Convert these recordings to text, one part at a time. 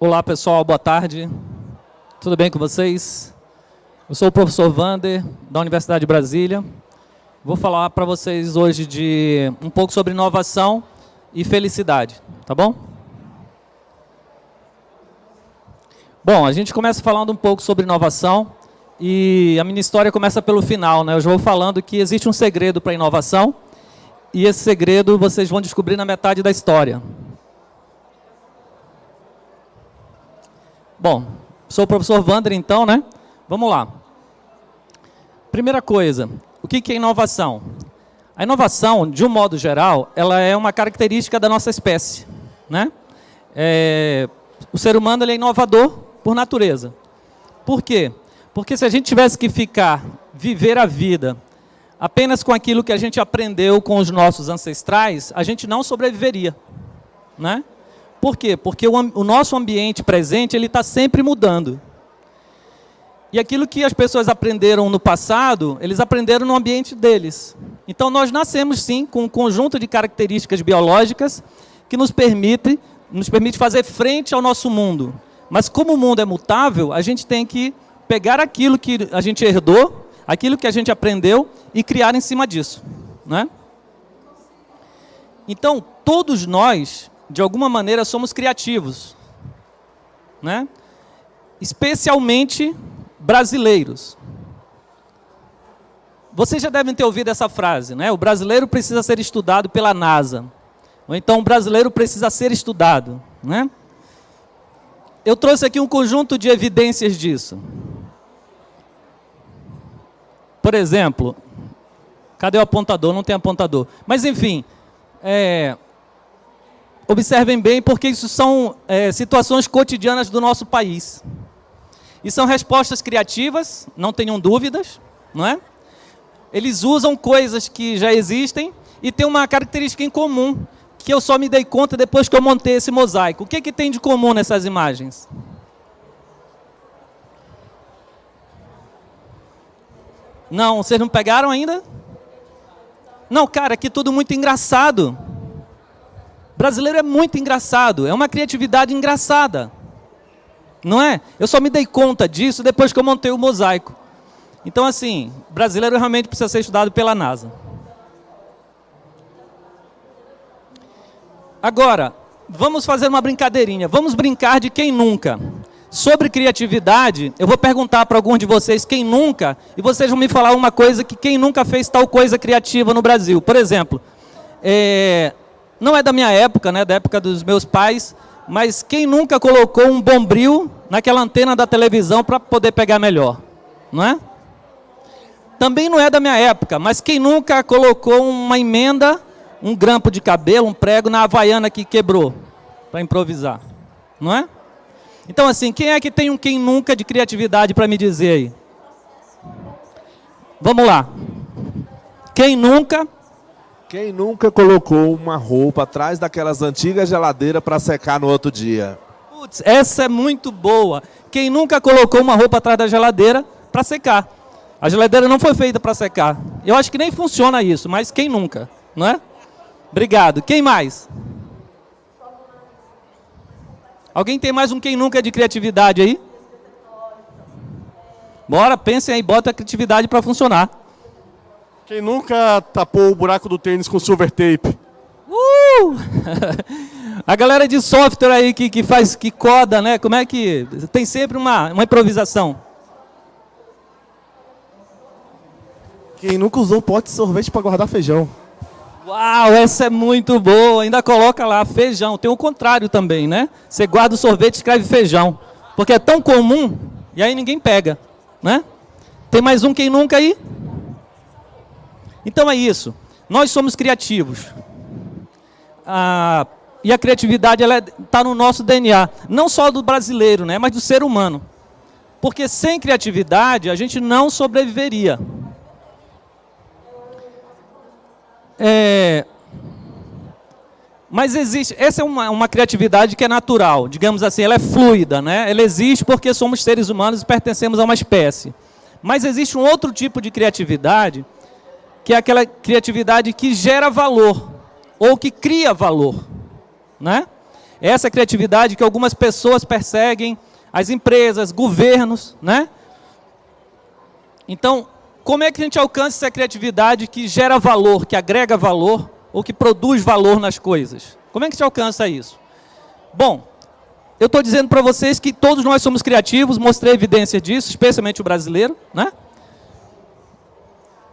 Olá pessoal, boa tarde. Tudo bem com vocês? Eu sou o professor Vander, da Universidade de Brasília. Vou falar para vocês hoje de um pouco sobre inovação e felicidade, tá bom? Bom, a gente começa falando um pouco sobre inovação e a minha história começa pelo final, né? Eu já vou falando que existe um segredo para a inovação e esse segredo vocês vão descobrir na metade da história. Bom, sou o professor Wander, então, né? Vamos lá. Primeira coisa, o que é inovação? A inovação, de um modo geral, ela é uma característica da nossa espécie. Né? É, o ser humano ele é inovador por natureza. Por quê? Porque se a gente tivesse que ficar, viver a vida, apenas com aquilo que a gente aprendeu com os nossos ancestrais, a gente não sobreviveria. Né? Por quê? Porque o, o nosso ambiente presente está sempre mudando. E aquilo que as pessoas aprenderam no passado, eles aprenderam no ambiente deles. Então nós nascemos sim com um conjunto de características biológicas que nos permite, nos permite fazer frente ao nosso mundo. Mas como o mundo é mutável, a gente tem que pegar aquilo que a gente herdou, aquilo que a gente aprendeu e criar em cima disso. Né? Então, todos nós de alguma maneira, somos criativos. Né? Especialmente brasileiros. Vocês já devem ter ouvido essa frase, né? O brasileiro precisa ser estudado pela NASA. Ou então, o brasileiro precisa ser estudado, né? Eu trouxe aqui um conjunto de evidências disso. Por exemplo, cadê o apontador? Não tem apontador. Mas, enfim, é, Observem bem, porque isso são é, situações cotidianas do nosso país. E são respostas criativas, não tenham dúvidas, não é? Eles usam coisas que já existem e tem uma característica em comum, que eu só me dei conta depois que eu montei esse mosaico. O que, que tem de comum nessas imagens? Não, vocês não pegaram ainda? Não, cara, aqui tudo muito engraçado brasileiro é muito engraçado, é uma criatividade engraçada. Não é? Eu só me dei conta disso depois que eu montei o mosaico. Então, assim, brasileiro realmente precisa ser estudado pela NASA. Agora, vamos fazer uma brincadeirinha. Vamos brincar de quem nunca. Sobre criatividade, eu vou perguntar para alguns de vocês quem nunca, e vocês vão me falar uma coisa que quem nunca fez tal coisa criativa no Brasil. Por exemplo, é, não é da minha época, né, da época dos meus pais, mas quem nunca colocou um bombril naquela antena da televisão para poder pegar melhor? Não é? Também não é da minha época, mas quem nunca colocou uma emenda, um grampo de cabelo, um prego na havaiana que quebrou para improvisar? Não é? Então, assim, quem é que tem um quem nunca de criatividade para me dizer aí? Vamos lá. Quem nunca quem nunca colocou uma roupa atrás daquelas antigas geladeiras para secar no outro dia? Putz, essa é muito boa. Quem nunca colocou uma roupa atrás da geladeira para secar? A geladeira não foi feita para secar. Eu acho que nem funciona isso, mas quem nunca, não é? Obrigado. Quem mais? Alguém tem mais um quem nunca de criatividade aí? Bora, pensem aí, bota a criatividade para funcionar. Quem nunca tapou o buraco do tênis com silver tape? Uh! A galera de software aí que, que faz, que coda, né? Como é que... Tem sempre uma, uma improvisação. Quem nunca usou pote de sorvete para guardar feijão? Uau, essa é muito boa. Ainda coloca lá feijão. Tem o contrário também, né? Você guarda o sorvete e escreve feijão. Porque é tão comum e aí ninguém pega, né? Tem mais um quem nunca aí? Então é isso. Nós somos criativos. Ah, e a criatividade está no nosso DNA. Não só do brasileiro, né, mas do ser humano. Porque sem criatividade a gente não sobreviveria. É, mas existe, essa é uma, uma, criatividade que é natural, digamos assim, ela é fluida, né? ela existe porque somos seres humanos e pertencemos a uma espécie. Mas existe um outro tipo de criatividade que é aquela criatividade que gera valor, ou que cria valor. Né? Essa é criatividade que algumas pessoas perseguem, as empresas, governos, né? Então, como é que a gente alcança essa criatividade que gera valor, que agrega valor ou que produz valor nas coisas? Como é que a gente alcança isso? Bom, eu estou dizendo para vocês que todos nós somos criativos, mostrei evidência disso, especialmente o brasileiro, né?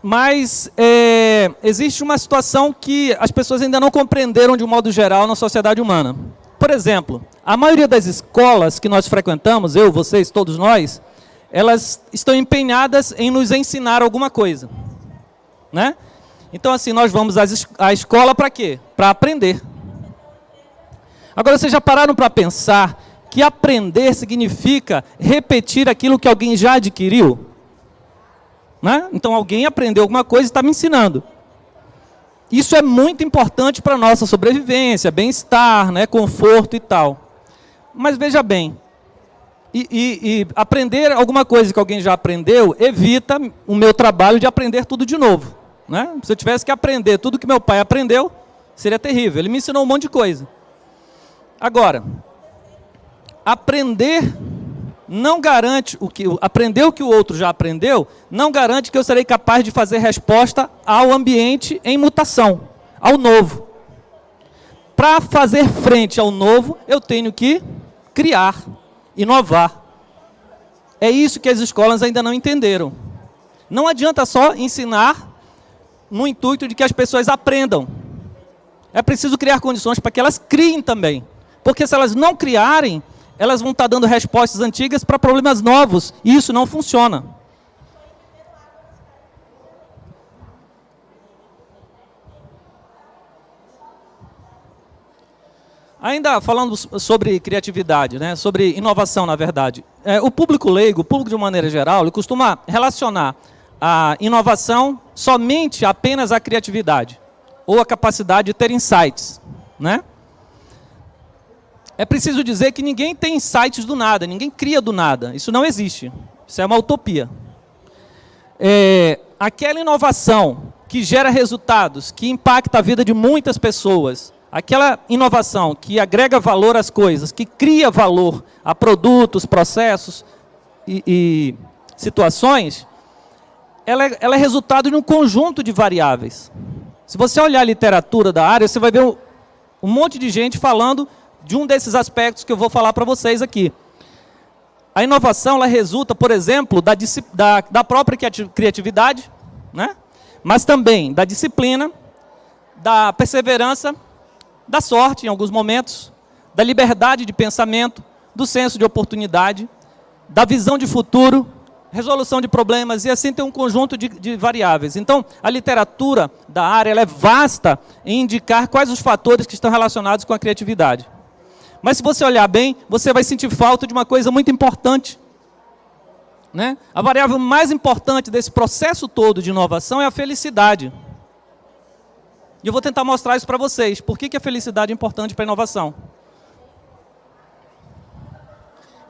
Mas é, existe uma situação que as pessoas ainda não compreenderam de um modo geral na sociedade humana. Por exemplo, a maioria das escolas que nós frequentamos, eu, vocês, todos nós, elas estão empenhadas em nos ensinar alguma coisa. Né? Então, assim, nós vamos à escola para quê? Para aprender. Agora, vocês já pararam para pensar que aprender significa repetir aquilo que alguém já adquiriu? Né? Então, alguém aprendeu alguma coisa e está me ensinando. Isso é muito importante para a nossa sobrevivência, bem-estar, né, conforto e tal. Mas veja bem, e, e, e, aprender alguma coisa que alguém já aprendeu evita o meu trabalho de aprender tudo de novo. Né? Se eu tivesse que aprender tudo que meu pai aprendeu, seria terrível. Ele me ensinou um monte de coisa. Agora, aprender não garante o que aprender o que o outro já aprendeu, não garante que eu serei capaz de fazer resposta ao ambiente em mutação, ao novo. Para fazer frente ao novo, eu tenho que criar inovar. É isso que as escolas ainda não entenderam. Não adianta só ensinar no intuito de que as pessoas aprendam. É preciso criar condições para que elas criem também. Porque se elas não criarem, elas vão estar dando respostas antigas para problemas novos. E isso não funciona. Ainda falando sobre criatividade, né, sobre inovação, na verdade. É, o público leigo, o público de maneira geral, ele costuma relacionar a inovação somente apenas à criatividade, ou a capacidade de ter insights. Né? É preciso dizer que ninguém tem insights do nada, ninguém cria do nada. Isso não existe. Isso é uma utopia. É, aquela inovação que gera resultados, que impacta a vida de muitas pessoas, aquela inovação que agrega valor às coisas, que cria valor a produtos, processos e, e situações, ela é, ela é, resultado de um conjunto de variáveis. Se você olhar a literatura da área, você vai ver um, um monte de gente falando de um desses aspectos que eu vou falar para vocês aqui. A inovação ela resulta, por exemplo, da, da, da própria criatividade, né? mas também da disciplina, da perseverança da sorte em alguns momentos, da liberdade de pensamento, do senso de oportunidade, da visão de futuro, resolução de problemas, e assim tem um conjunto de, de variáveis. Então, a literatura da área é vasta em indicar quais os fatores que estão relacionados com a criatividade. Mas se você olhar bem, você vai sentir falta de uma coisa muito importante. Né? A variável mais importante desse processo todo de inovação é a felicidade. E eu vou tentar mostrar isso para vocês. Por que, que a felicidade é importante para a inovação?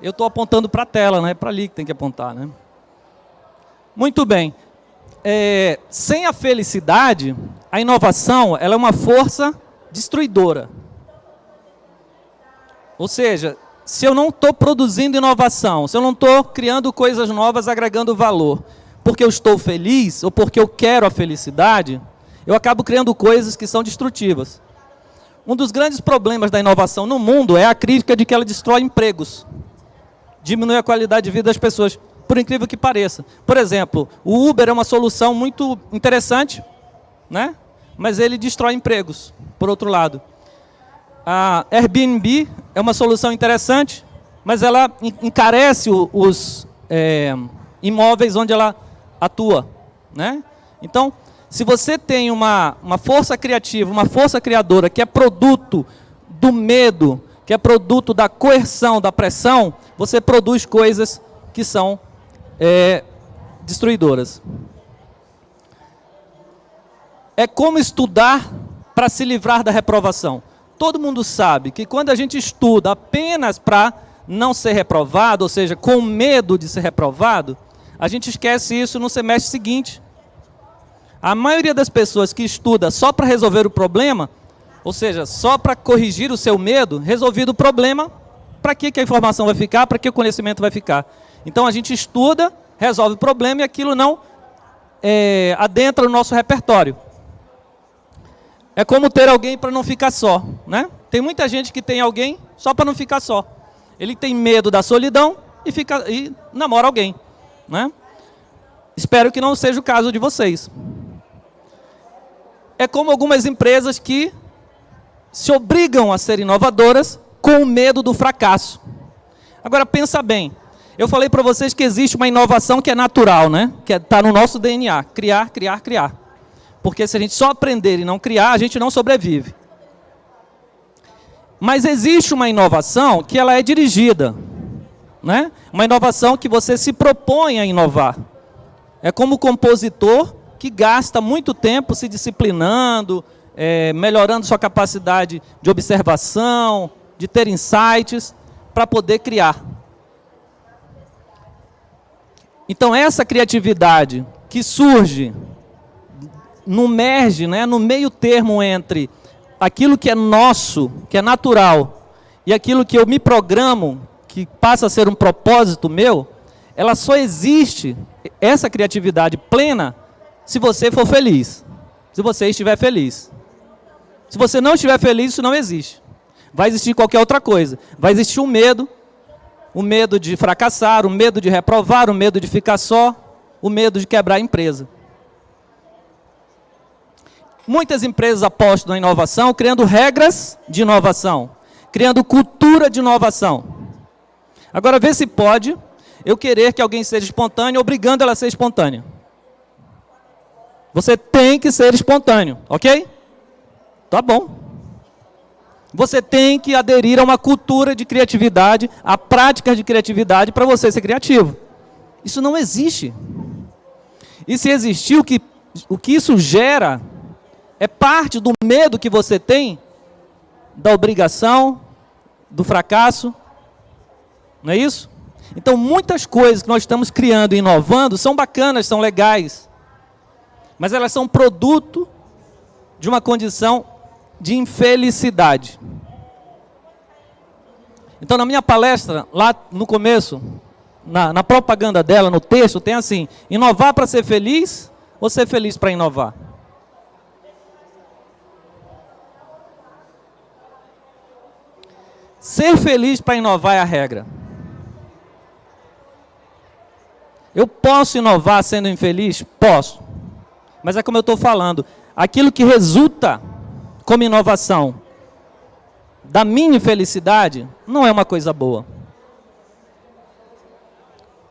Eu estou apontando para a tela, não é para ali que tem que apontar. Né? Muito bem. É, sem a felicidade, a inovação ela é uma força destruidora. Ou seja, se eu não estou produzindo inovação, se eu não estou criando coisas novas, agregando valor, porque eu estou feliz ou porque eu quero a felicidade, eu acabo criando coisas que são destrutivas. Um dos grandes problemas da inovação no mundo é a crítica de que ela destrói empregos. Diminui a qualidade de vida das pessoas, por incrível que pareça. Por exemplo, o Uber é uma solução muito interessante, né? mas ele destrói empregos, por outro lado. A Airbnb é uma solução interessante, mas ela encarece os é, imóveis onde ela atua. Né? Então, se você tem uma, uma força criativa, uma força criadora que é produto do medo, que é produto da coerção, da pressão, você produz coisas que são é, destruidoras. É como estudar para se livrar da reprovação. Todo mundo sabe que quando a gente estuda apenas para não ser reprovado, ou seja, com medo de ser reprovado, a gente esquece isso no semestre seguinte. A maioria das pessoas que estuda só para resolver o problema, Ou seja, só para corrigir o seu medo, resolvido o problema, para que, que a informação vai ficar, para que o conhecimento vai ficar. Então a gente estuda, resolve o problema e aquilo não é, adentra o nosso repertório. É como ter alguém para não ficar só. Né? Tem muita gente que tem alguém só para não ficar só. Ele tem medo da solidão e, fica, e namora alguém. Né? Espero que não seja o caso de vocês. É como algumas empresas que se obrigam a ser inovadoras com medo do fracasso. Agora, pensa bem. Eu falei para vocês que existe uma inovação que é natural, né? que está é, no nosso DNA. Criar, criar, criar. Porque se a gente só aprender e não criar, a gente não sobrevive. Mas existe uma inovação que ela é dirigida. Né? Uma inovação que você se propõe a inovar. É como o compositor que gasta muito tempo se disciplinando, é, melhorando sua capacidade de observação, de ter insights, para poder criar. Então essa criatividade que surge no merge, né, no meio termo entre aquilo que é nosso, que é natural, e aquilo que eu me programo, que passa a ser um propósito meu, ela só existe, essa criatividade plena, se você for feliz, se você estiver feliz. Se você não estiver feliz, isso não existe. Vai existir qualquer outra coisa. Vai existir o um medo, o medo de fracassar, o medo de reprovar, o medo de ficar só, o medo de quebrar a empresa. Muitas empresas apostam na inovação, criando regras de inovação, criando cultura de inovação. Agora, vê se pode eu querer que alguém seja espontâneo, obrigando ela a ser espontânea. Você tem que ser espontâneo, ok? Tá bom. Você tem que aderir a uma cultura de criatividade, a práticas de criatividade para você ser criativo. Isso não existe. E se existir, o que, o que isso gera é parte do medo que você tem da obrigação, do fracasso. Não é isso? Então, muitas coisas que nós estamos criando e inovando são bacanas, são legais. Mas elas são produto de uma condição de infelicidade. Então, na minha palestra, lá no começo, na, na propaganda dela, no texto, tem assim, inovar para ser feliz ou ser feliz para inovar? Ser feliz para inovar é a regra. Eu posso inovar sendo infeliz? Posso. Mas é como eu estou falando, aquilo que resulta como inovação da minha infelicidade, não é uma coisa boa.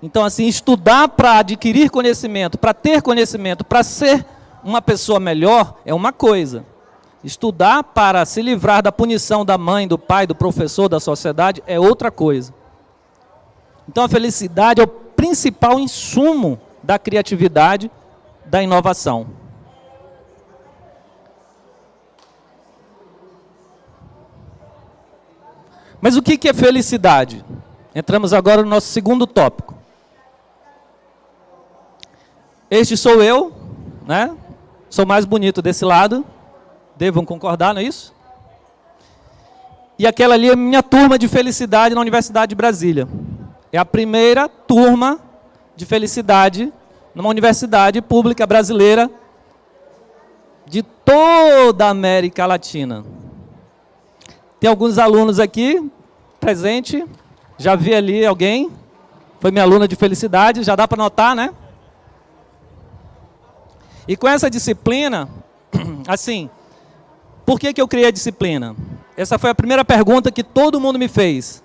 Então, assim, estudar para adquirir conhecimento, para ter conhecimento, para ser uma pessoa melhor, é uma coisa. Estudar para se livrar da punição da mãe, do pai, do professor, da sociedade, é outra coisa. Então, a felicidade é o principal insumo da criatividade, da inovação. Mas o que é felicidade? Entramos agora no nosso segundo tópico. Este sou eu, né? Sou mais bonito desse lado. Devam concordar, não é isso? E aquela ali é minha turma de felicidade na Universidade de Brasília. É a primeira turma de felicidade numa universidade pública brasileira de toda a América Latina. Tem alguns alunos aqui, presente. Já vi ali alguém. Foi minha aluna de felicidade, já dá para notar, né? E com essa disciplina, assim, por que, que eu criei a disciplina? Essa foi a primeira pergunta que todo mundo me fez.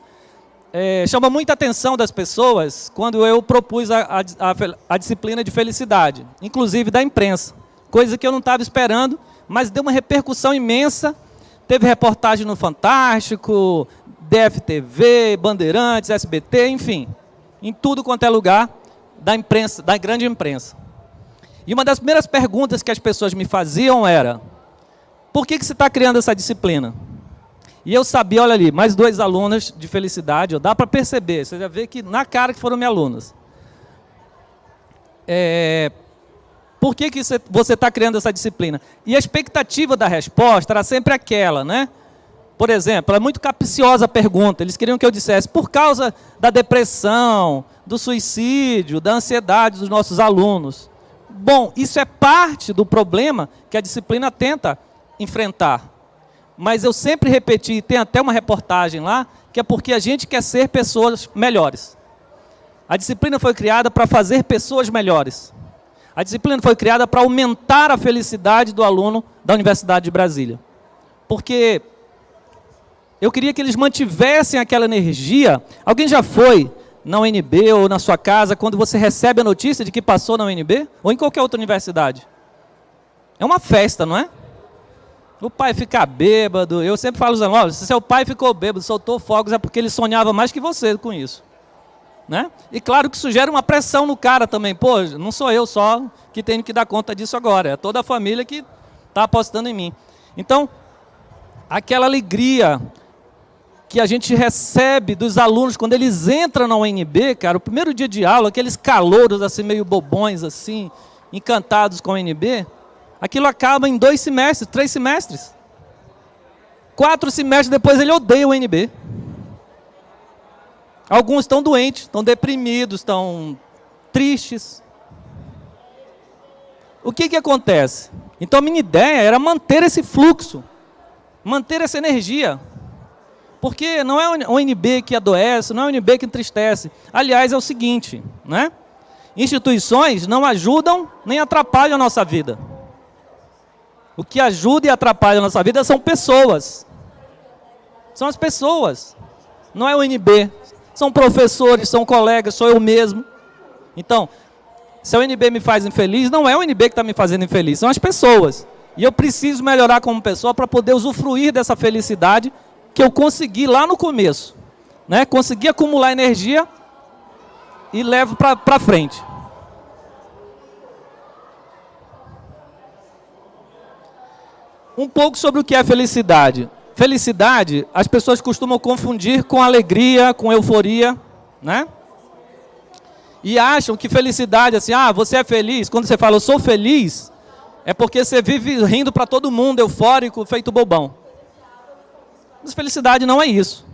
É, chama muita atenção das pessoas quando eu propus a, a, a, a disciplina de felicidade, inclusive da imprensa. Coisa que eu não estava esperando, mas deu uma repercussão imensa Teve reportagem no Fantástico, DFTV, Bandeirantes, SBT, enfim. Em tudo quanto é lugar da imprensa, da grande imprensa. E uma das primeiras perguntas que as pessoas me faziam era, por que, que você está criando essa disciplina? E eu sabia, olha ali, mais duas alunas de felicidade, dá para perceber, você já vê que na cara que foram minhas alunas. É, Por que, que você está criando essa disciplina? E a expectativa da resposta era sempre aquela, né? Por exemplo, é muito capciosa a pergunta. Eles queriam que eu dissesse, por causa da depressão, do suicídio, da ansiedade dos nossos alunos. Bom, isso é parte do problema que a disciplina tenta enfrentar. Mas eu sempre repeti, tem até uma reportagem lá, que é porque a gente quer ser pessoas melhores. A disciplina foi criada para fazer pessoas melhores. A disciplina foi criada para aumentar a felicidade do aluno da Universidade de Brasília. Porque eu queria que eles mantivessem aquela energia. Alguém já foi na UNB ou na sua casa quando você recebe a notícia de que passou na UNB? Ou em qualquer outra universidade? É uma festa, não é? O pai fica bêbado. Eu sempre falo, olha, se seu pai ficou bêbado, soltou fogos, é porque ele sonhava mais que você com isso. Né? E claro que isso gera uma pressão no cara também. Pô, não sou eu só que tenho que dar conta disso agora. É toda a família que está apostando em mim. Então, aquela alegria que a gente recebe dos alunos quando eles entram na UNB, cara, o primeiro dia de aula, aqueles calouros assim, meio bobões, assim, encantados com a UNB, aquilo acaba em dois semestres, três semestres. Quatro semestres depois ele odeia o UNB. Alguns estão doentes, estão deprimidos, estão tristes. O que, que acontece? Então a minha ideia era manter esse fluxo, manter essa energia. Porque não é o UNB que adoece, não é o UNB que entristece. Aliás, é o seguinte, né? Instituições não ajudam nem atrapalham a nossa vida. O que ajuda e atrapalha a nossa vida são pessoas. São as pessoas. Não é o UNB, são professores, são colegas, sou eu mesmo. Então, se a UNB me faz infeliz, não é o UNB que está me fazendo infeliz, são as pessoas. E eu preciso melhorar como pessoa para poder usufruir dessa felicidade que eu consegui lá no começo. Né? Consegui acumular energia e levo para frente. Um pouco sobre o que é felicidade. Felicidade, as pessoas costumam confundir com alegria, com euforia, né? E acham que felicidade, assim, ah, você é feliz. Quando você fala, eu sou feliz, é porque você vive rindo para todo mundo, eufórico, feito bobão. Mas felicidade não é isso.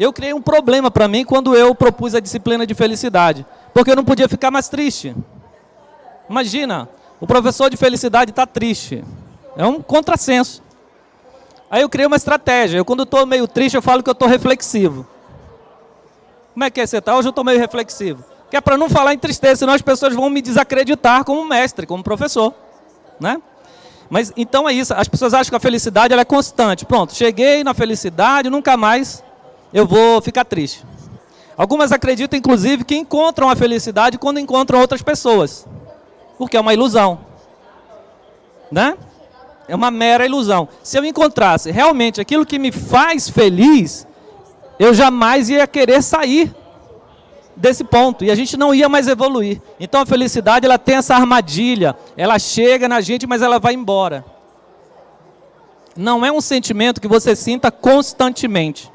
Eu criei um problema para mim quando eu propus a disciplina de felicidade. Porque eu não podia ficar mais triste. Imagina, o professor de felicidade está triste. É um contrassenso. Aí eu criei uma estratégia. Eu, quando estou meio triste, eu falo que eu estou reflexivo. Como é que é você está? Hoje eu estou meio reflexivo. Que é para não falar em tristeza, senão as pessoas vão me desacreditar como mestre, como professor. Né? Mas então é isso. As pessoas acham que a felicidade é constante. Pronto, cheguei na felicidade, nunca mais eu vou ficar triste. Algumas acreditam, inclusive, que encontram a felicidade quando encontram outras pessoas. Porque é uma ilusão. Né? É uma mera ilusão. Se eu encontrasse realmente aquilo que me faz feliz, eu jamais ia querer sair desse ponto. E a gente não ia mais evoluir. Então a felicidade ela tem essa armadilha. Ela chega na gente, mas ela vai embora. Não é um sentimento que você sinta constantemente.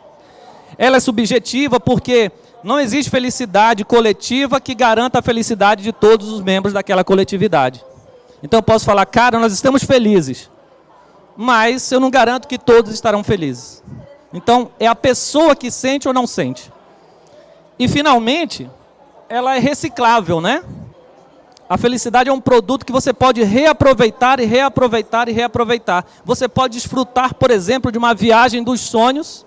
Ela é subjetiva porque não existe felicidade coletiva que garanta a felicidade de todos os membros daquela coletividade. Então eu posso falar, cara, nós estamos felizes mas eu não garanto que todos estarão felizes. Então, é a pessoa que sente ou não sente. E, finalmente, ela é reciclável, né? A felicidade é um produto que você pode reaproveitar e reaproveitar e reaproveitar. Você pode desfrutar, por exemplo, de uma viagem dos sonhos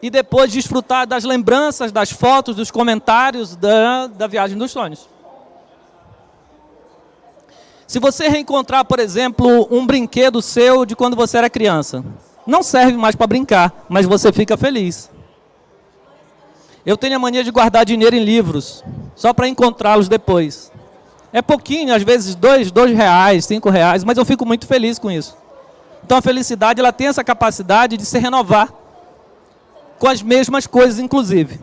e depois desfrutar das lembranças, das fotos, dos comentários da, da viagem dos sonhos. Se você reencontrar, por exemplo, um brinquedo seu de quando você era criança, não serve mais para brincar, mas você fica feliz. Eu tenho a mania de guardar dinheiro em livros, só para encontrá-los depois. É pouquinho, às vezes dois, dois reais, cinco reais, mas eu fico muito feliz com isso. Então a felicidade ela tem essa capacidade de se renovar com as mesmas coisas, inclusive.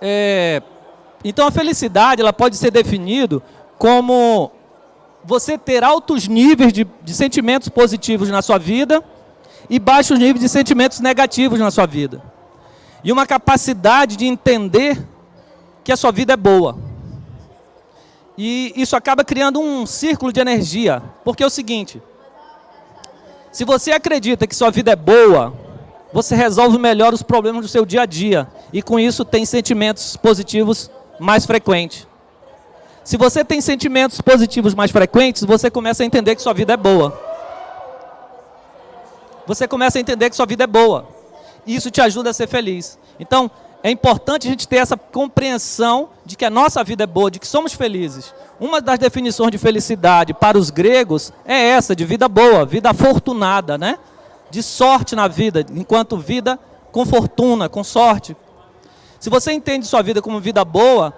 É, então a felicidade ela pode ser definida como você ter altos níveis de, de sentimentos positivos na sua vida e baixos níveis de sentimentos negativos na sua vida. e uma capacidade de entender que a sua vida é boa. E isso acaba criando um círculo de energia, porque é o seguinte, se você acredita que sua vida é boa, você resolve melhor os problemas do seu dia a dia, e com isso tem sentimentos positivos mais frequentes. Se você tem sentimentos positivos mais frequentes, você começa a entender que sua vida é boa. Você começa a entender que sua vida é boa. E isso te ajuda a ser feliz. Então, é importante a gente ter essa compreensão de que a nossa vida é boa, de que somos felizes. Uma das definições de felicidade para os gregos é essa, de vida boa, vida afortunada, né? De sorte na vida, enquanto vida com fortuna, com sorte. Se você entende sua vida como vida boa,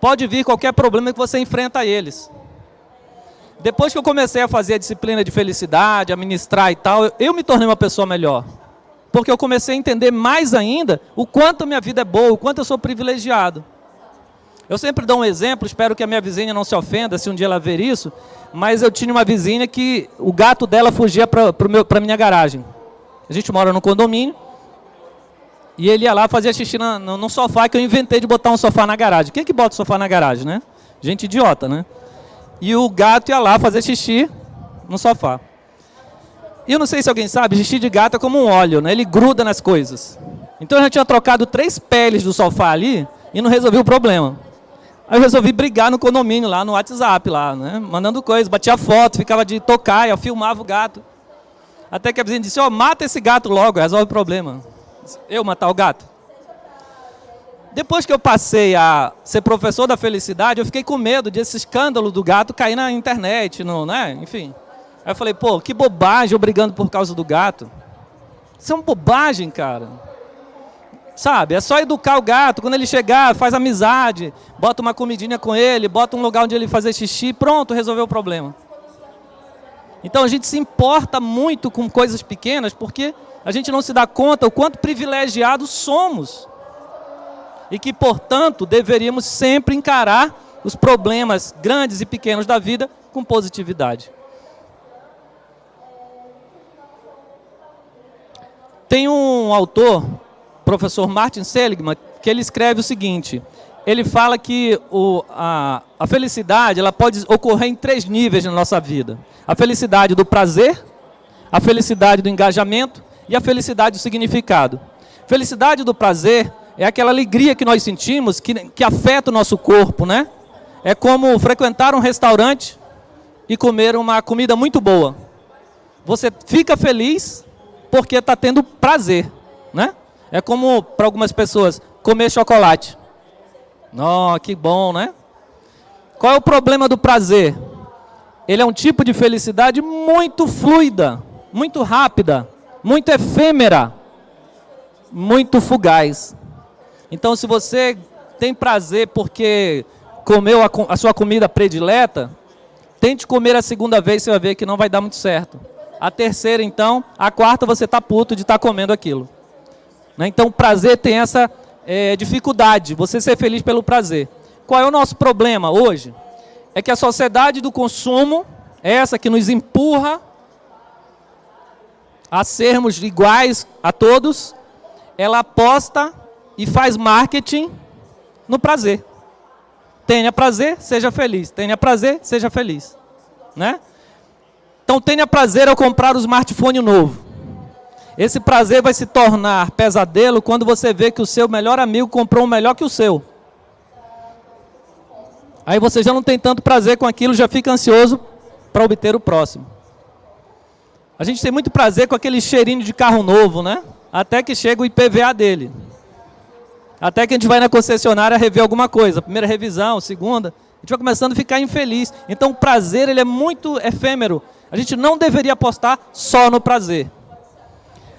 pode vir qualquer problema que você enfrenta a eles. Depois que eu comecei a fazer a disciplina de felicidade, a ministrar e tal, eu me tornei uma pessoa melhor. Porque eu comecei a entender mais ainda o quanto minha vida é boa, o quanto eu sou privilegiado. Eu sempre dou um exemplo, espero que a minha vizinha não se ofenda se um dia ela ver isso, mas eu tinha uma vizinha que o gato dela fugia para a minha garagem. A gente mora no condomínio, e ele ia lá fazer xixi na, no, no, sofá, que eu inventei de botar um sofá na garagem. Quem é que bota sofá na garagem, né? Gente idiota, né? E o gato ia lá fazer xixi no sofá. E eu não sei se alguém sabe, xixi de gato é como um óleo, né? Ele gruda nas coisas. Então eu já tinha trocado três peles do sofá ali e não resolvi o problema. Aí eu resolvi brigar no condomínio lá no WhatsApp, lá, né? Mandando coisas, batia foto, ficava de tocar, eu filmava o gato. Até que a vizinha disse, ó, oh, mata esse gato logo, resolve o problema. Eu matar o gato? Depois que eu passei a ser professor da felicidade, eu fiquei com medo desse escândalo do gato cair na internet, no, né? enfim. Aí eu falei, pô, que bobagem eu brigando por causa do gato. Isso é uma bobagem, cara. Sabe, é só educar o gato, quando ele chegar, faz amizade, bota uma comidinha com ele, bota um lugar onde ele fazer xixi, pronto, resolveu o problema. Então a gente se importa muito com coisas pequenas porque a gente não se dá conta o quanto privilegiados somos. E que, portanto, deveríamos sempre encarar os problemas grandes e pequenos da vida com positividade. Tem um autor, professor Martin Seligman, que ele escreve o seguinte, ele fala que o, a, a felicidade ela pode ocorrer em três níveis na nossa vida. A felicidade do prazer, a felicidade do engajamento e a felicidade do significado. Felicidade do prazer é aquela alegria que nós sentimos, que, que afeta o nosso corpo, né? É como frequentar um restaurante e comer uma comida muito boa. Você fica feliz porque está tendo prazer, né? É como, para algumas pessoas, comer chocolate. Oh, que bom, né? Qual é o problema do prazer? Ele é um tipo de felicidade muito fluida, muito rápida muito efêmera, muito fugaz. Então, se você tem prazer porque comeu a, a, sua comida predileta, tente comer a segunda vez, você vai ver que não vai dar muito certo. A terceira, então, a quarta você está puto de estar tá comendo aquilo. Né? Então, o prazer tem essa é, dificuldade, você ser feliz pelo prazer. Qual é o nosso problema hoje? É que a sociedade do consumo, é essa que nos empurra a sermos iguais a todos, ela aposta e faz marketing no prazer. Tenha prazer, seja feliz. Tenha prazer, seja feliz. Né? Então tenha prazer ao comprar o smartphone novo. Esse prazer vai se tornar pesadelo quando você vê que o seu melhor amigo comprou um melhor que o seu. Aí você já não tem tanto prazer com aquilo, já fica ansioso para obter o próximo. A gente tem muito prazer com aquele cheirinho de carro novo, né? Até que chega o IPVA dele. Até que a gente vai na concessionária rever alguma coisa. Primeira revisão, segunda. A gente vai começando a ficar infeliz. Então o prazer ele é muito efêmero. A gente não deveria apostar só no prazer.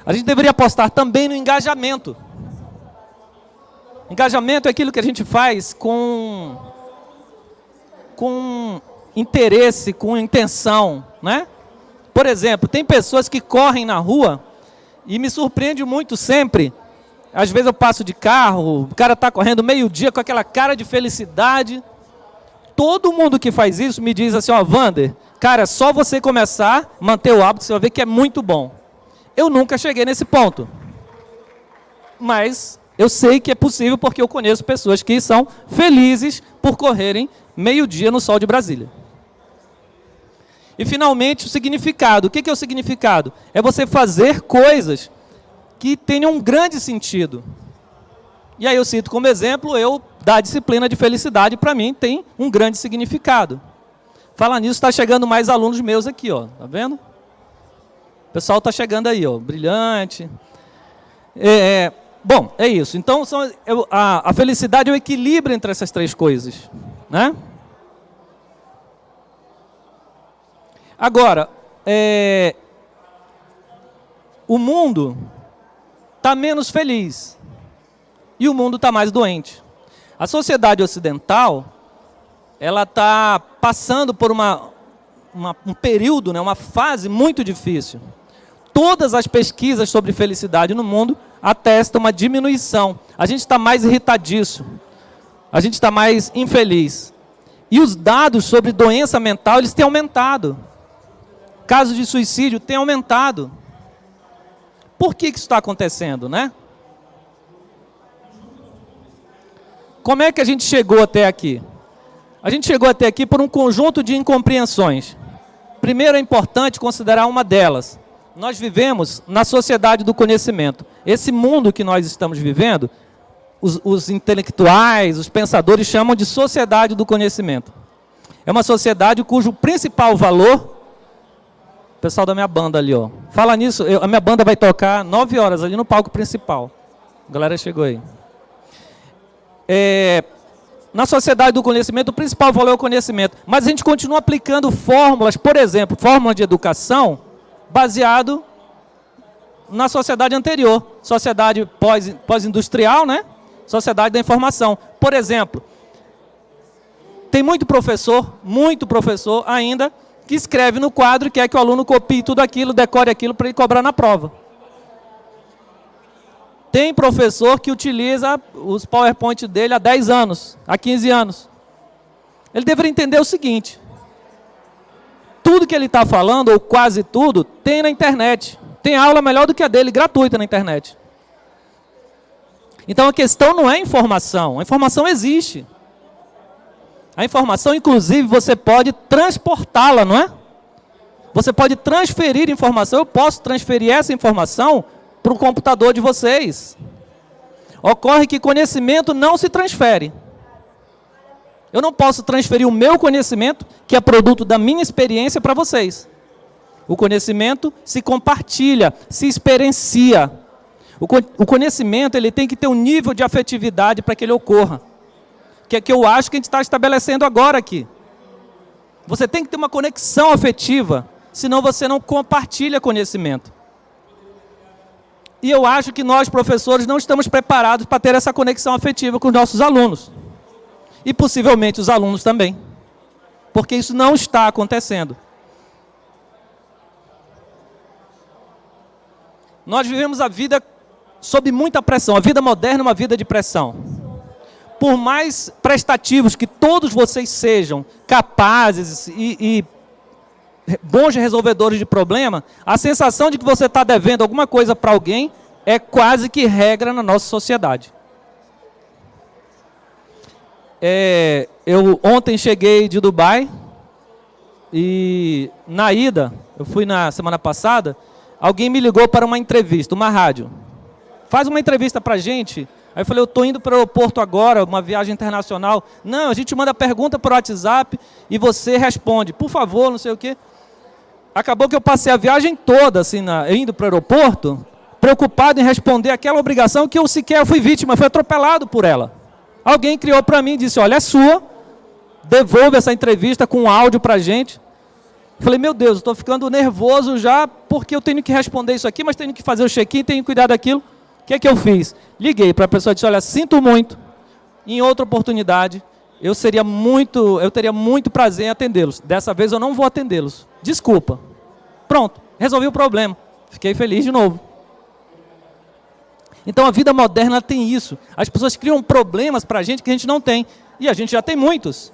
A gente deveria apostar também no engajamento. Engajamento é aquilo que a gente faz com, com interesse, com intenção, né? Por exemplo, tem pessoas que correm na rua e me surpreende muito sempre. Às vezes eu passo de carro, o cara está correndo meio-dia com aquela cara de felicidade. Todo mundo que faz isso me diz assim, ó, Vander, cara, é só você começar, manter o hábito, você vai ver que é muito bom. Eu nunca cheguei nesse ponto. Mas Eu sei que é possível porque eu conheço pessoas que são felizes por correrem meio-dia no sol de Brasília. E, finalmente, o significado. O que é o significado? É você fazer coisas que tenham um grande sentido. E aí eu cito como exemplo, eu, da disciplina de felicidade, para mim, tem um grande significado. Fala nisso, está chegando mais alunos meus aqui, ó. Tá vendo? O pessoal está chegando aí, ó, brilhante. É, é, bom, é isso. Então, são, eu, a, a felicidade é o equilíbrio entre essas três coisas. Né? Agora, é, o mundo está menos feliz e o mundo está mais doente. A sociedade ocidental ela está passando por uma, uma, um período, né, uma fase muito difícil. Todas as pesquisas sobre felicidade no mundo atestam uma diminuição. A gente está mais irritadiço, a gente está mais infeliz. E os dados sobre doença mental, eles têm aumentado. Casos de suicídio têm aumentado. Por que, que isso está acontecendo, né? Como é que a gente chegou até aqui? A gente chegou até aqui por um conjunto de incompreensões. Primeiro é importante considerar uma delas. Nós vivemos na sociedade do conhecimento. Esse mundo que nós estamos vivendo, os, os intelectuais, os pensadores chamam de sociedade do conhecimento. É uma sociedade cujo principal valor o pessoal da minha banda ali, ó. Fala nisso, eu, a minha banda vai tocar nove horas ali no palco principal. A galera chegou aí. É, na sociedade do conhecimento, o principal valor é o conhecimento. Mas a gente continua aplicando fórmulas, por exemplo, fórmula de educação, baseado na sociedade anterior. Sociedade pós-industrial, né? Sociedade da informação. Por exemplo, tem muito professor, muito professor ainda, que escreve no quadro e quer que o aluno copie tudo aquilo, decore aquilo para ele cobrar na prova. Tem professor que utiliza os PowerPoint dele há 10 anos, há 15 anos. Ele deveria entender o seguinte, tudo que ele está falando, ou quase tudo, tem na internet. Tem aula melhor do que a dele, gratuita na internet. Então a questão não é informação, a informação existe. A informação, inclusive, você pode transportá-la, não é? Você pode transferir informação, eu posso transferir essa informação para o computador de vocês. Ocorre que conhecimento não se transfere. Eu não posso transferir o meu conhecimento, que é produto da minha experiência, para vocês. O conhecimento se compartilha, se experiencia. O conhecimento ele tem que ter um nível de afetividade para que ele ocorra. Que é que eu acho que a gente está estabelecendo agora aqui. Você tem que ter uma conexão afetiva, senão você não compartilha conhecimento. E eu acho que nós, professores, não estamos preparados para ter essa conexão afetiva com os nossos alunos. E possivelmente os alunos também. Porque isso não está acontecendo. Nós vivemos a vida sob muita pressão. A vida moderna é uma vida de pressão. Por mais prestativos que todos vocês sejam, capazes e, e bons resolvedores de problema, a sensação de que você está devendo alguma coisa para alguém é quase que regra na nossa sociedade. É, eu ontem cheguei de Dubai e na ida, eu fui na semana passada, alguém me ligou para uma entrevista, uma rádio. Faz uma entrevista para a gente. Aí eu falei, eu estou indo para o aeroporto agora, uma viagem internacional. Não, a gente manda pergunta por WhatsApp e você responde, por favor, não sei o quê acabou que eu passei a viagem toda, assim, na, indo para o aeroporto, preocupado em responder aquela obrigação que eu sequer fui vítima, fui atropelado por ela. Alguém criou para mim e disse, olha, é sua, devolve essa entrevista com áudio para a gente. Falei, meu Deus, estou ficando nervoso já, porque eu tenho que responder isso aqui, mas tenho que fazer o check-in, tenho que cuidar daquilo. O que é que eu fiz? Liguei para a pessoa e disse, olha, sinto muito, em outra oportunidade, eu seria muito, eu teria muito prazer em atendê-los. Dessa vez eu não vou atendê-los. Desculpa. Pronto, resolvi o problema. Fiquei feliz de novo. Então a vida moderna tem isso. As pessoas criam problemas para a gente que a gente não tem. E a gente já tem muitos.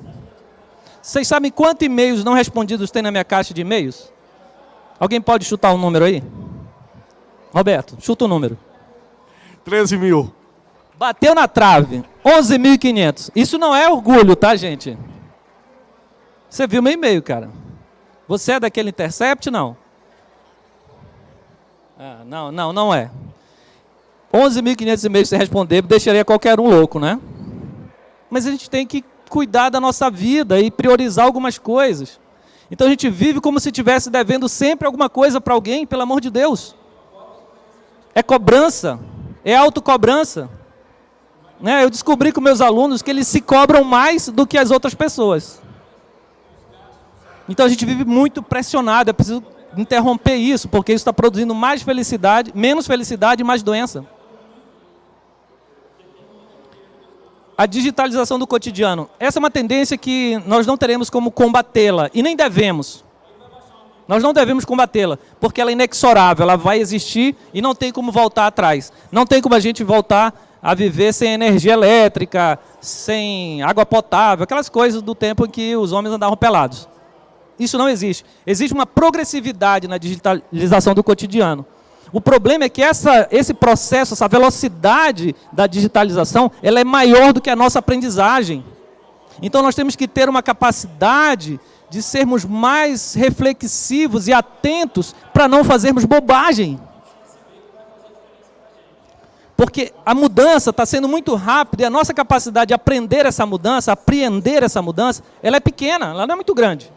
Vocês sabem quantos e-mails não respondidos tem na minha caixa de e-mails? Alguém pode chutar um número aí? Roberto, chuta o um número. 13 mil. Bateu na trave, 11.500. Isso não é orgulho, tá, gente? Você viu meu e-mail, cara. Você é daquele Intercept? Não. Ah, não, não, não é. 11.500 e-mails você responder, deixaria qualquer um louco, né? Mas a gente tem que cuidar da nossa vida e priorizar algumas coisas. Então a gente vive como se estivesse devendo sempre alguma coisa para alguém, pelo amor de Deus. É cobrança, é autocobrança. Né? Eu descobri com meus alunos que eles se cobram mais do que as outras pessoas. Então a gente vive muito pressionado, é preciso interromper isso, porque isso está produzindo mais felicidade, menos felicidade e mais doença. A digitalização do cotidiano. Essa é uma tendência que nós não teremos como combatê-la, e nem devemos. Nós não devemos combatê-la, porque ela é inexorável, ela vai existir e não tem como voltar atrás. Não tem como a gente voltar a viver sem energia elétrica, sem água potável, aquelas coisas do tempo em que os homens andavam pelados. Isso não existe. Existe uma progressividade na digitalização do cotidiano. O problema é que essa, esse processo, essa velocidade da digitalização, ela é maior do que a nossa aprendizagem. Então nós temos que ter uma capacidade de sermos mais reflexivos e atentos para não fazermos bobagem. Porque a mudança está sendo muito rápida e a nossa capacidade de aprender essa mudança, apreender essa mudança, ela é pequena, ela não é muito grande.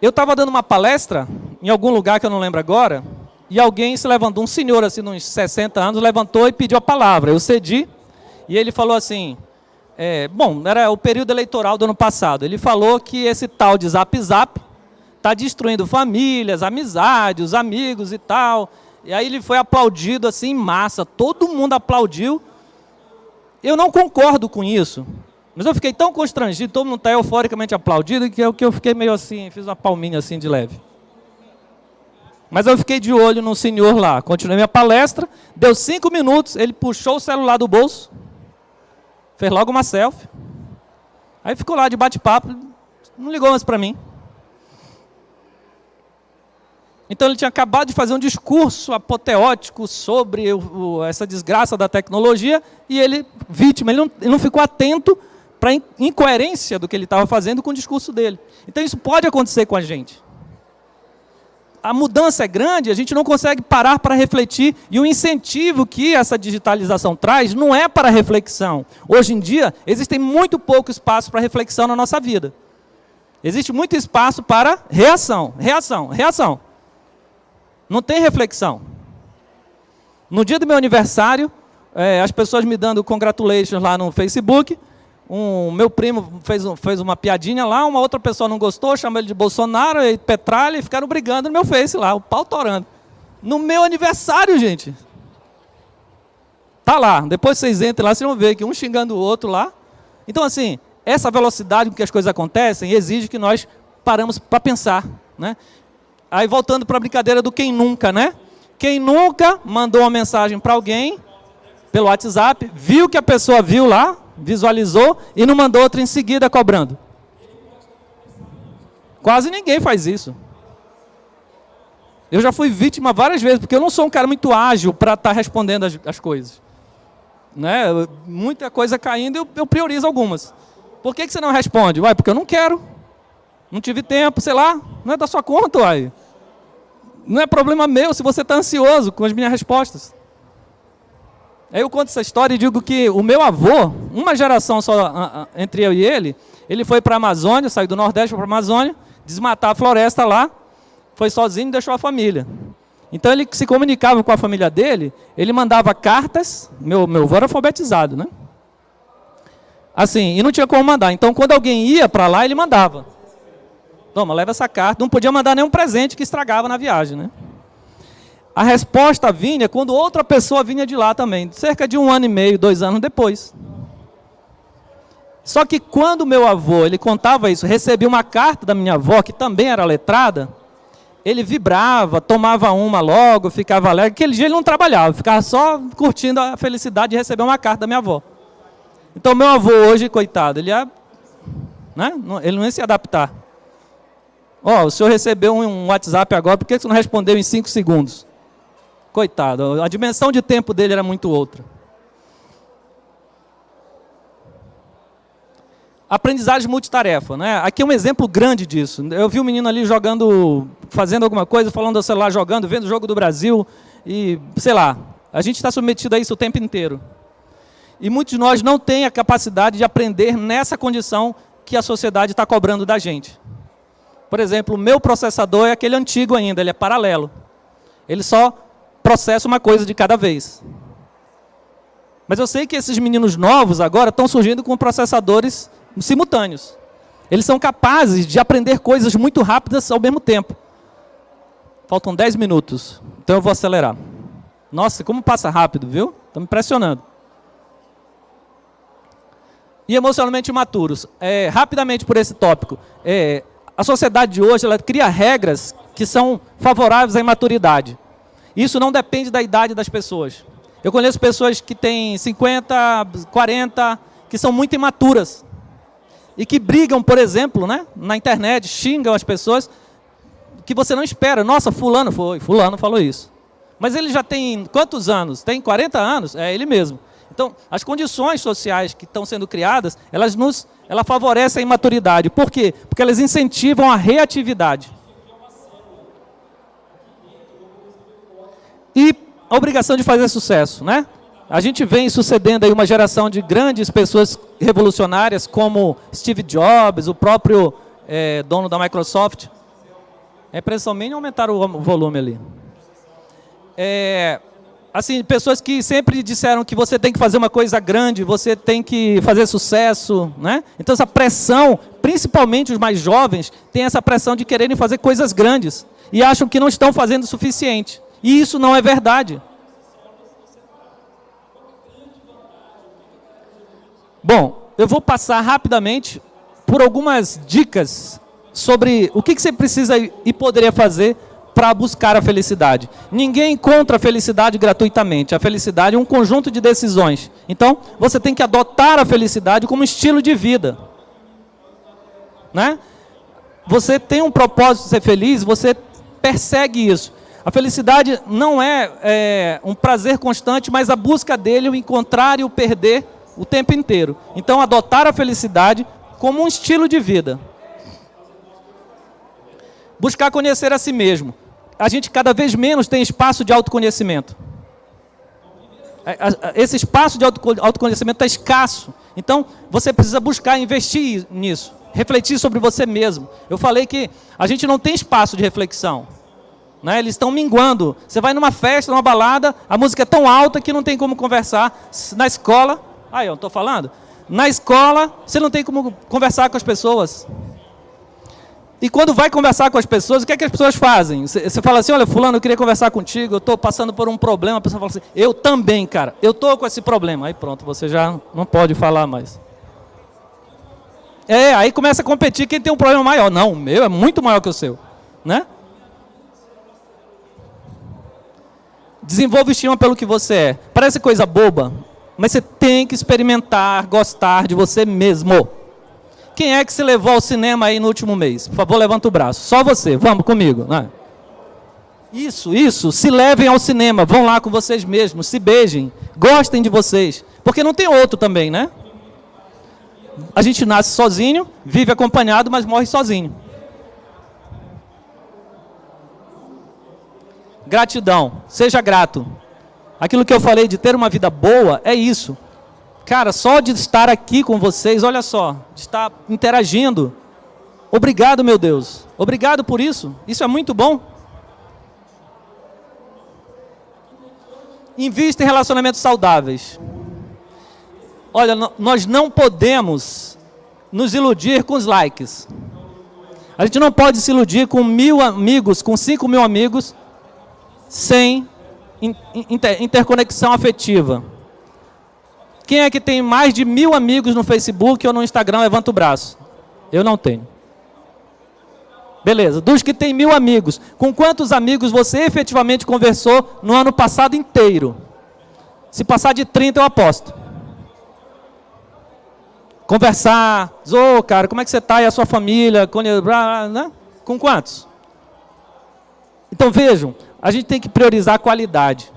Eu estava dando uma palestra em algum lugar que eu não lembro agora, e alguém se levantou, um senhor assim, uns 60 anos, levantou e pediu a palavra. Eu cedi, e ele falou assim, é, bom, era o período eleitoral do ano passado, ele falou que esse tal de Zap Zap está destruindo famílias, amizades, os amigos e tal. E aí ele foi aplaudido assim em massa, todo mundo aplaudiu. Eu não concordo com isso. Mas eu fiquei tão constrangido, todo mundo está euforicamente aplaudido, que eu, que eu fiquei meio assim, fiz uma palminha assim de leve. Mas eu fiquei de olho no senhor lá, continuei minha palestra, deu cinco minutos, ele puxou o celular do bolso, fez logo uma selfie, aí ficou lá de bate-papo, não ligou mais para mim. Então ele tinha acabado de fazer um discurso apoteótico sobre o, essa desgraça da tecnologia e ele, vítima, ele não, ele não ficou atento para incoerência do que ele estava fazendo com o discurso dele. Então isso pode acontecer com a gente. A mudança é grande, a gente não consegue parar para refletir, e o incentivo que essa digitalização traz não é para reflexão. Hoje em dia, existe muito pouco espaço para reflexão na nossa vida. Existe muito espaço para reação, reação, reação. Não tem reflexão. No dia do meu aniversário, é, as pessoas me dando congratulations lá no Facebook, um, meu primo fez, fez uma piadinha lá, uma outra pessoa não gostou, chamou ele de Bolsonaro e Petralha e ficaram brigando no meu Face lá, o pau torando. No meu aniversário, gente. Tá lá, depois vocês entrem lá, vocês vão ver que um xingando o outro lá. Então, assim, essa velocidade com que as coisas acontecem exige que nós paramos para pensar. Né? Aí, voltando para a brincadeira do quem nunca, né? Quem nunca mandou uma mensagem para alguém pelo WhatsApp, viu que a pessoa viu lá, visualizou e não mandou outra em seguida cobrando. Quase ninguém faz isso. Eu já fui vítima várias vezes, porque eu não sou um cara muito ágil para estar tá respondendo as, as, coisas. Né? Muita coisa caindo, eu, eu priorizo algumas. Por que, que você não responde? Uai, porque eu não quero. Não tive tempo, sei lá. Não é da sua conta, uai. Não é problema meu se você está ansioso com as minhas respostas. Aí eu conto essa história e digo que o meu avô, uma geração só entre eu e ele, ele foi para a Amazônia, saiu do Nordeste para a Amazônia, desmatar a floresta lá, foi sozinho e deixou a família. Então ele se comunicava com a família dele, ele mandava cartas, meu, meu avô era alfabetizado, né? Assim, e não tinha como mandar. Então quando alguém ia para lá, ele mandava. Toma, leva essa carta. Não podia mandar nenhum presente que estragava na viagem, né? A resposta vinha quando outra pessoa vinha de lá também, cerca de um ano e meio, dois anos depois. Só que quando meu avô, ele contava isso, recebia uma carta da minha avó, que também era letrada, ele vibrava, tomava uma logo, ficava alegre. Aquele dia ele não trabalhava, ficava só curtindo a felicidade de receber uma carta da minha avó. Então meu avô hoje, coitado, ele ia, né? ele não ia se adaptar. Ó, oh, o senhor recebeu um WhatsApp agora, por que você não respondeu em cinco segundos? Coitado, a dimensão de tempo dele era muito outra. aprendizagem multitarefa. Né? Aqui é um exemplo grande disso. Eu vi um menino ali jogando, fazendo alguma coisa, falando do celular, jogando, vendo o jogo do Brasil. E, sei lá, a gente está submetido a isso o tempo inteiro. E muitos de nós não têm a capacidade de aprender nessa condição que a sociedade está cobrando da gente. Por exemplo, o meu processador é aquele antigo ainda, ele é paralelo. Ele só processa uma coisa de cada vez. Mas eu sei que esses meninos novos agora estão surgindo com processadores simultâneos. Eles são capazes de aprender coisas muito rápidas ao mesmo tempo. Faltam 10 minutos, então eu vou acelerar. Nossa, como passa rápido, viu? Está me impressionando. E emocionalmente imaturos. É, rapidamente por esse tópico. É, a sociedade de hoje ela cria regras que são favoráveis à imaturidade. Isso não depende da idade das pessoas. Eu conheço pessoas que têm 50, 40, que são muito imaturas e que brigam, por exemplo, né, na internet, xingam as pessoas, que você não espera. Nossa, fulano foi, fulano falou isso. Mas ele já tem quantos anos? Tem 40 anos? É ele mesmo. Então, as condições sociais que estão sendo criadas, elas nos, ela favorecem a imaturidade. Por quê? Porque elas incentivam a reatividade. E a obrigação de fazer sucesso, né? A gente vem sucedendo aí uma geração de grandes pessoas revolucionárias, como Steve Jobs, o próprio é, dono da Microsoft. É pressão mínima aumentar o volume ali. É, assim, pessoas que sempre disseram que você tem que fazer uma coisa grande, você tem que fazer sucesso, né? Então essa pressão, principalmente os mais jovens, tem essa pressão de quererem fazer coisas grandes e acham que não estão fazendo o suficiente. E isso não é verdade. Bom, eu vou passar rapidamente por algumas dicas sobre o que, você precisa e poderia fazer para buscar a felicidade. Ninguém encontra a felicidade gratuitamente. A felicidade é um conjunto de decisões. Então, você tem que adotar a felicidade como estilo de vida. Né? Você tem um propósito de ser feliz, você persegue isso. A felicidade não é, é um prazer constante, mas a busca dele, o encontrar e o perder o tempo inteiro. Então, adotar a felicidade como um estilo de vida. Buscar conhecer a si mesmo. A gente cada vez menos tem espaço de autoconhecimento. É, esse espaço de autoconhecimento está escasso. Então, você precisa buscar investir nisso. Refletir sobre você mesmo. Eu falei que a gente não tem espaço de reflexão. Né? Eles estão minguando. Você vai numa festa, numa balada, a música é tão alta que não tem como conversar. Na escola, Aí, eu estou falando. Na escola, você não tem como conversar com as pessoas. E quando vai conversar com as pessoas, o que, é que as pessoas fazem? Você fala assim, olha, fulano, eu queria conversar contigo, eu estou passando por um problema. A pessoa fala assim, eu também, cara, eu estou com esse problema. Aí pronto, você já não pode falar mais. É, aí começa a competir quem tem um problema maior. Não, o meu é muito maior que o seu. Né? Desenvolva estima pelo que você é. Parece coisa boba, mas você tem que experimentar, gostar de você mesmo. Quem é que se levou ao cinema aí no último mês? Por favor, levanta o braço. Só você, vamos comigo. Né? Isso, isso. Se levem ao cinema, vão lá com vocês mesmos, se beijem, gostem de vocês. Porque não tem outro também, né? A gente nasce sozinho, vive acompanhado, mas morre sozinho. Gratidão. Seja grato. Aquilo que eu falei de ter uma vida boa é isso. Cara, só de estar aqui com vocês, olha só, de estar interagindo. Obrigado, meu Deus. Obrigado por isso. Isso é muito bom. Invista em relacionamentos saudáveis. Olha, nós não podemos nos iludir com os likes. A gente não pode se iludir com mil amigos, com cinco mil amigos, sem inter, interconexão afetiva. Quem é que tem mais de mil amigos no Facebook ou no Instagram, levanta o braço. Eu não tenho. Beleza, dos que tem mil amigos, com quantos amigos você efetivamente conversou no ano passado inteiro? Se passar de 30, eu aposto. Conversar, ô oh, cara, como é que você está e a sua família? Né? com quantos? Então vejam, a gente tem que priorizar a qualidade.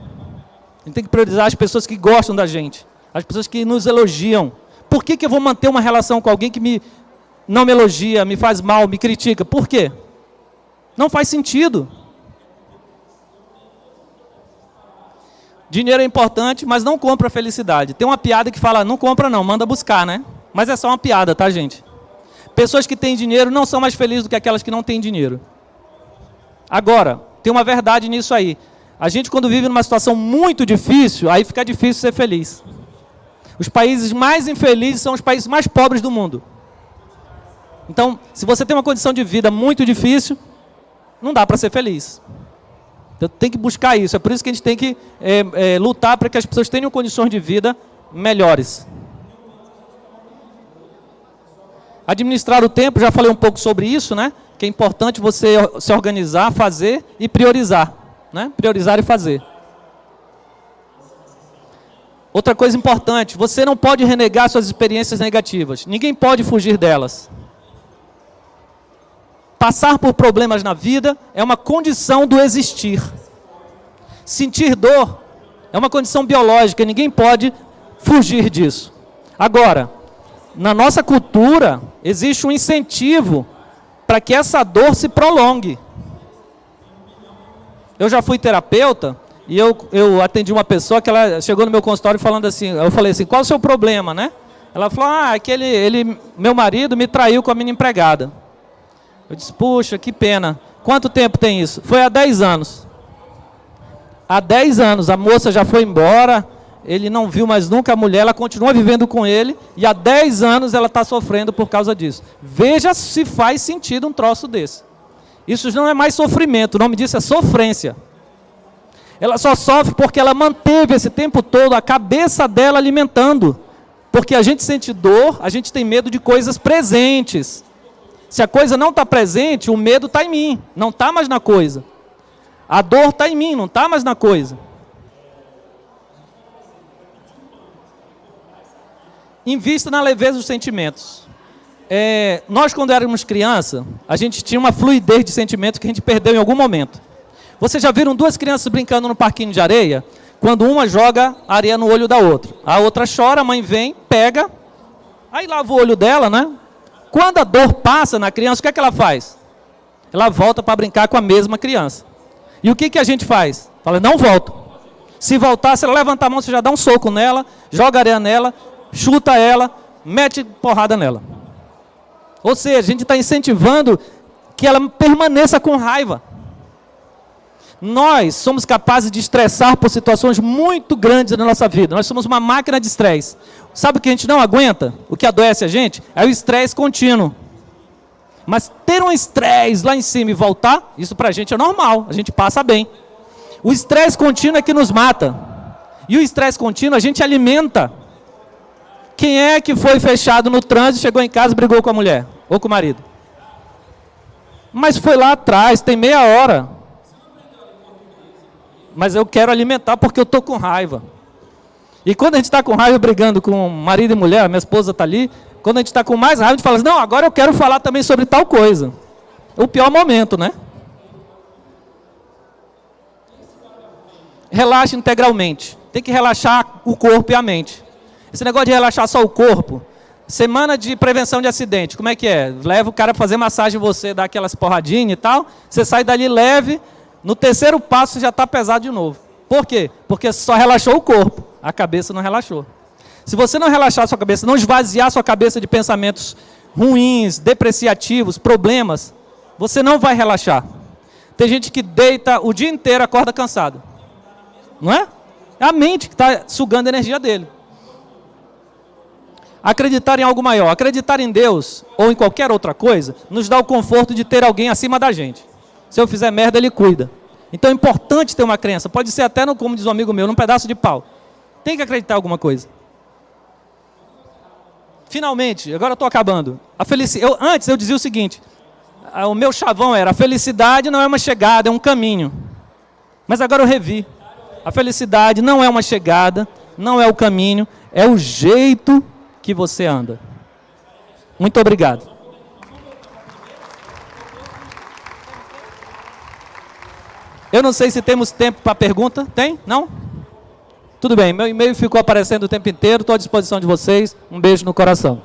A gente tem que priorizar as pessoas que gostam da gente, as pessoas que nos elogiam. por que, que eu vou manter uma relação com alguém que me, não me elogia, me faz mal, me critica? Por quê? Não faz sentido. Dinheiro é importante, mas não compra felicidade. Tem uma piada que fala, não compra não, manda buscar, né? Mas é só uma piada, tá, gente? Pessoas que têm dinheiro não são mais felizes do que aquelas que não têm dinheiro. Agora, tem uma verdade nisso aí. A gente, quando vive numa situação muito difícil, aí fica difícil ser feliz. Os países mais infelizes são os países mais pobres do mundo. Então, se você tem uma condição de vida muito difícil, não dá para ser feliz. Então, tem que buscar isso. É por isso que a gente tem que é, é, lutar para que as pessoas tenham condições de vida melhores. Administrar o tempo, já falei um pouco sobre isso, né? Que é importante você se organizar, fazer e priorizar. Né? Priorizar e fazer. Outra coisa importante, você não pode renegar suas experiências negativas. Ninguém pode fugir delas. Passar por problemas na vida é uma condição do existir. Sentir dor é uma condição biológica, ninguém pode fugir disso. Agora, na nossa cultura, existe um incentivo para que essa dor se prolongue. Eu já fui terapeuta e eu, eu atendi uma pessoa que ela chegou no meu consultório falando assim, eu falei assim, qual o seu problema, né? Ela falou, ah, aquele, é ele, meu marido me traiu com a minha empregada. Eu disse, puxa, que pena. Quanto tempo tem isso? Foi há 10 anos. Há 10 anos, a moça já foi embora, ele não viu mais nunca a mulher, ela continua vivendo com ele, e há 10 anos ela está sofrendo por causa disso. Veja se faz sentido um troço desse. Isso não é mais sofrimento, o nome disso é sofrência. Ela só sofre porque ela manteve esse tempo todo a cabeça dela alimentando. Porque a gente sente dor, a gente tem medo de coisas presentes. Se a coisa não está presente, o medo está em mim, não está mais na coisa. A dor está em mim, não está mais na coisa. Invista na leveza dos sentimentos. É, nós, quando éramos criança, a gente tinha uma fluidez de sentimentos que a gente perdeu em algum momento. Vocês já viram duas crianças brincando no parquinho de areia? Quando uma joga areia no olho da outra. A outra chora, a mãe vem, pega, aí lava o olho dela, né? Quando a dor passa na criança, o que é que ela faz? Ela volta para brincar com a mesma criança. E o que, que a gente faz? Fala, não volta. Se voltar, se ela levantar a mão, você já dá um soco nela, joga areia nela, chuta ela, mete porrada nela. Ou seja, a gente está incentivando que ela permaneça com raiva. Nós somos capazes de estressar por situações muito grandes na nossa vida. Nós somos uma máquina de estresse. Sabe o que a gente não aguenta? O que adoece a gente? É o estresse contínuo. Mas ter um estresse lá em cima e voltar, isso para a gente é normal, a gente passa bem. O estresse contínuo é que nos mata. E o estresse contínuo a gente alimenta. Quem é que foi fechado no trânsito, chegou em casa brigou com a mulher? Ou com o marido? Mas foi lá atrás, tem meia hora. Mas eu quero alimentar porque eu estou com raiva. E quando a gente está com raiva brigando com marido e mulher, minha esposa está ali, quando a gente está com mais raiva, a gente fala assim, não, agora eu quero falar também sobre tal coisa. O pior momento, né? Relaxe integralmente. Tem que relaxar o corpo e a mente. Esse negócio de relaxar só o corpo, semana de prevenção de acidente, como é que é? Leva o cara para fazer massagem em você, dá aquelas porradinhas e tal, você sai dali leve, no terceiro passo já está pesado de novo. Por quê? Porque só relaxou o corpo a cabeça não relaxou. Se você não relaxar sua cabeça, não esvaziar sua cabeça de pensamentos ruins, depreciativos, problemas, você não vai relaxar. Tem gente que deita o dia inteiro, acorda cansado. Não é? É a mente que está sugando a energia dele. Acreditar em algo maior, acreditar em Deus ou em qualquer outra coisa, nos dá o conforto de ter alguém acima da gente. Se eu fizer merda, ele cuida. Então é importante ter uma crença. Pode ser até, no, como diz um amigo meu, num pedaço de pau. Tem que acreditar em alguma coisa. Finalmente, agora estou acabando. A felicidade, eu, antes eu dizia o seguinte, o meu chavão era, a felicidade não é uma chegada, é um caminho. Mas agora eu revi. A felicidade não é uma chegada, não é o caminho, é o jeito que você anda. Muito obrigado. Eu não sei se temos tempo para pergunta. Tem? Não? Tudo bem, meu e-mail ficou aparecendo o tempo inteiro, estou à disposição de vocês. Um beijo no coração.